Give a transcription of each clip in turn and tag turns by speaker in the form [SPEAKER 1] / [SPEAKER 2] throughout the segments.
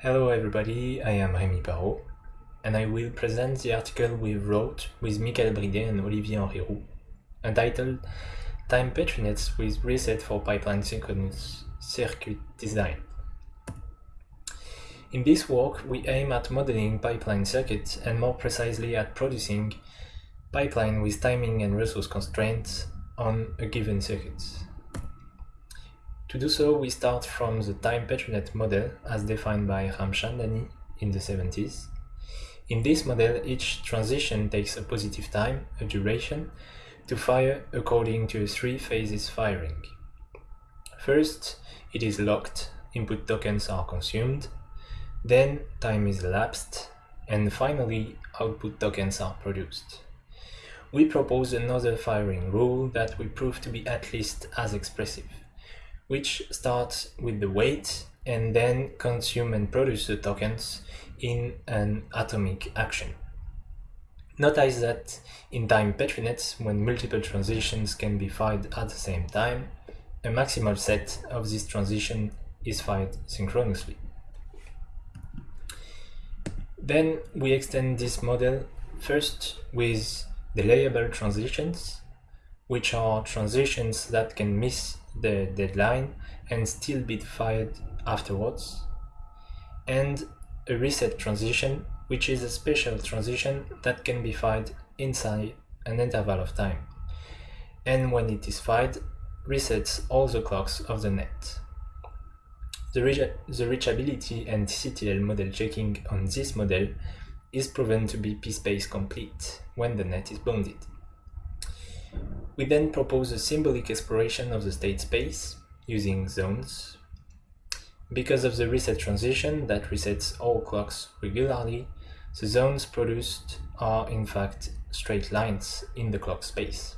[SPEAKER 1] Hello everybody, I am Rémi Parrot, and I will present the article we wrote with Michael Briday and Olivier Henri entitled Time Petri nets with Reset for Pipeline Synchronous Circuit Design. In this work, we aim at modeling pipeline circuits and more precisely at producing pipeline with timing and resource constraints on a given circuit. To do so, we start from the time Petri net model as defined by Ramchandani in the 70s. In this model, each transition takes a positive time, a duration, to fire according to three phases firing. First, it is locked, input tokens are consumed, then time is elapsed, and finally output tokens are produced. We propose another firing rule that we prove to be at least as expressive which starts with the wait and then consume and produce the tokens in an atomic action. Notice that in time Petri nets, when multiple transitions can be fired at the same time, a maximal set of this transition is fired synchronously. Then we extend this model first with delayable transitions, which are transitions that can miss the deadline and still be fired afterwards, and a reset transition, which is a special transition that can be fired inside an interval of time, and when it is fired, resets all the clocks of the net. The, reach the reachability and CTL model checking on this model is proven to be PSPACE complete when the net is bounded. We then propose a symbolic exploration of the state space using zones. Because of the reset transition that resets all clocks regularly, the zones produced are in fact straight lines in the clock space.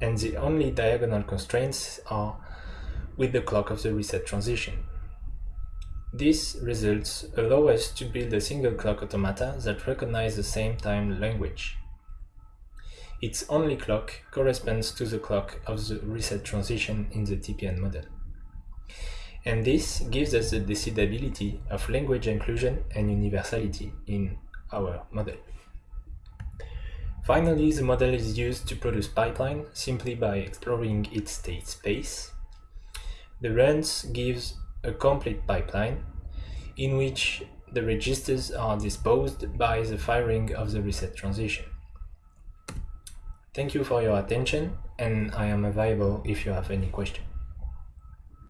[SPEAKER 1] And the only diagonal constraints are with the clock of the reset transition. These results allow us to build a single clock automata that recognize the same time language. Its only clock corresponds to the clock of the reset transition in the TPN model. And this gives us the decidability of language inclusion and universality in our model. Finally, the model is used to produce pipeline simply by exploring its state space. The runs gives a complete pipeline in which the registers are disposed by the firing of the reset transition. Thank you for your attention and I am available if you have any questions.